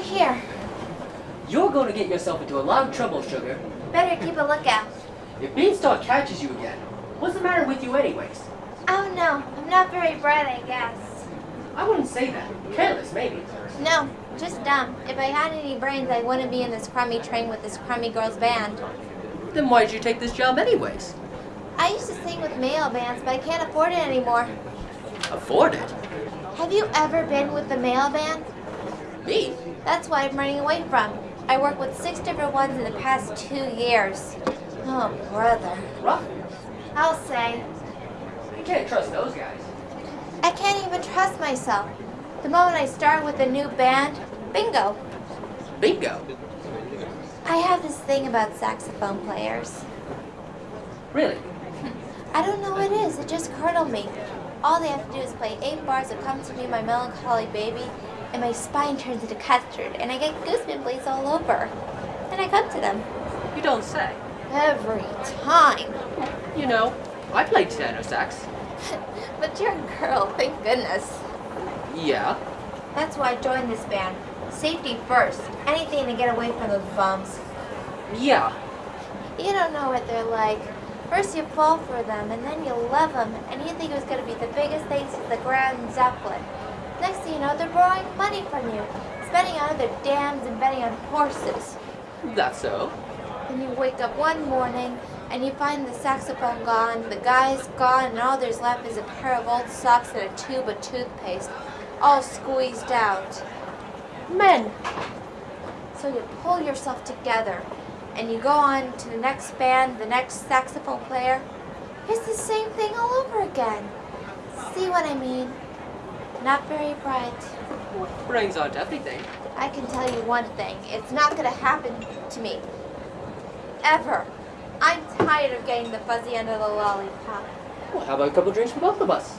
hear? You're going to get yourself into a lot of trouble, Sugar. Better keep a lookout. If Bienstock catches you again, what's the matter with you anyways? Oh no, I'm not very bright, I guess. I wouldn't say that. Careless, maybe. No, just dumb. If I had any brains, I wouldn't be in this crummy train with this crummy girl's band. Then why did you take this job anyways? I used to sing with male bands, but I can't afford it anymore. Afford it? Have you ever been with the male band? Me? That's what I'm running away from. I worked with six different ones in the past two years. Oh, brother. Rough. I'll say. You can't trust those guys. I can't even trust myself. The moment I start with a new band, bingo. Bingo. I have this thing about saxophone players. Really? I don't know what it is, it just curdled me. All they have to do is play eight bars of Come to Me, My Melancholy Baby, and my spine turns into custard, and I get goosebumps all over. And I come to them. You don't say. Every time. You know, I played tenor sax. but you're a girl, thank goodness. Yeah. That's why I joined this band. Safety first. Anything to get away from those bums. Yeah. You don't know what they're like. First you fall for them, and then you love them, and you think it was going to be the biggest thing since the Graf Zeppelin. Next thing you know, they're borrowing money from you, spending on other dams and betting on horses. That's so. Then you wake up one morning, and you find the saxophone gone, the guy's gone, and all there's left is a pair of old socks and a tube of toothpaste, all squeezed out. Men! So you pull yourself together, and you go on to the next band, the next saxophone player. It's the same thing all over again. See what I mean? Not very bright. Brains aren't everything. I can tell you one thing. It's not going to happen to me. Ever. I'm tired of getting the fuzzy end of the lollipop. Well, how about a couple drinks for both of us?